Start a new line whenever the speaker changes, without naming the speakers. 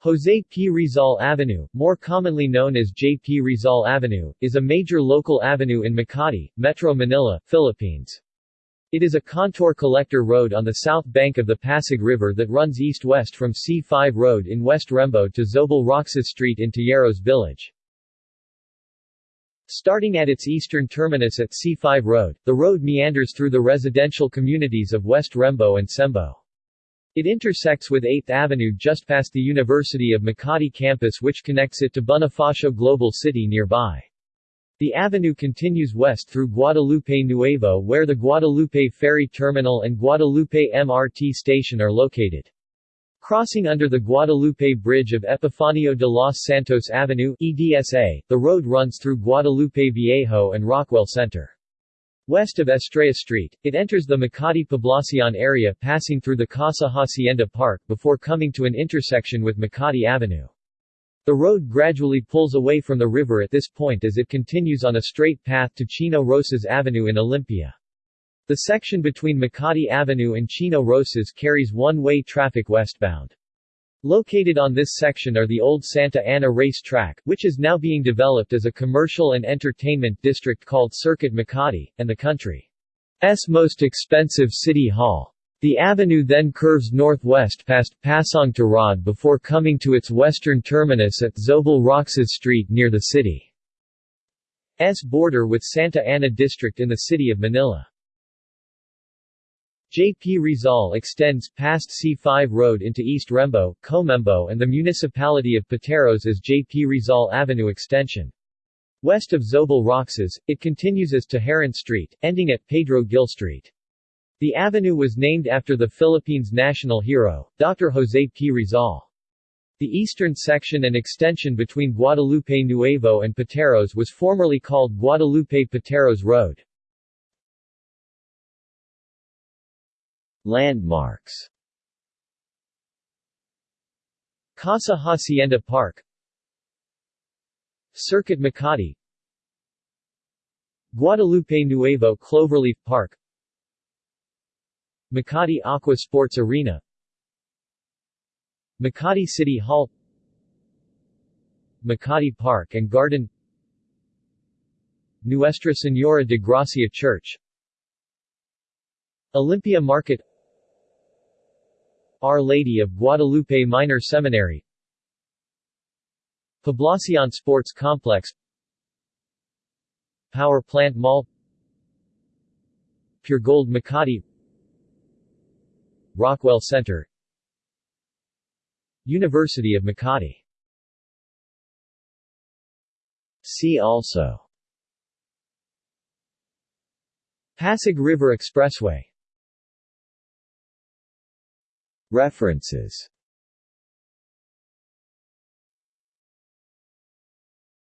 Jose P. Rizal Avenue, more commonly known as J. P. Rizal Avenue, is a major local avenue in Makati, Metro Manila, Philippines. It is a contour collector road on the south bank of the Pasig River that runs east-west from C5 Road in West Rembo to Zobel Roxas Street in Tejeros Village. Starting at its eastern terminus at C5 Road, the road meanders through the residential communities of West Rembo and Sembo. It intersects with 8th Avenue just past the University of Makati campus which connects it to Bonifacio Global City nearby. The avenue continues west through Guadalupe Nuevo where the Guadalupe Ferry Terminal and Guadalupe MRT station are located. Crossing under the Guadalupe Bridge of Epifanio de los Santos Avenue EDSA, the road runs through Guadalupe Viejo and Rockwell Center. West of Estrella Street, it enters the Makati Poblacion area passing through the Casa Hacienda Park before coming to an intersection with Makati Avenue. The road gradually pulls away from the river at this point as it continues on a straight path to Chino Roces Avenue in Olympia. The section between Makati Avenue and Chino Roces carries one-way traffic westbound. Located on this section are the old Santa Ana Race Track, which is now being developed as a commercial and entertainment district called Circuit Makati, and the country's most expensive city hall. The avenue then curves northwest past Pasong Tirad before coming to its western terminus at Zobel Roxas Street near the city's border with Santa Ana District in the city of Manila. J.P. Rizal extends past C5 Road into East Rembo, Comembo and the municipality of Pateros as J.P. Rizal Avenue extension. West of Zobel Roxas, it continues as Tejeron Street, ending at Pedro Gil Street. The avenue was named after the Philippines' national hero, Dr. Jose P. Rizal. The eastern section and extension between Guadalupe Nuevo and Pateros was formerly called Guadalupe Pateros Road. Landmarks. Casa Hacienda Park. Circuit Makati. Guadalupe Nuevo Cloverleaf Park. Makati Aqua Sports Arena. Makati City Hall. Makati Park and Garden. Nuestra Señora de Gracia Church. Olympia Market Our Lady of Guadalupe Minor Seminary. Poblacion Sports Complex. Power Plant Mall. Puregold Makati. Rockwell Center. University of Makati. See also. Pasig River Expressway References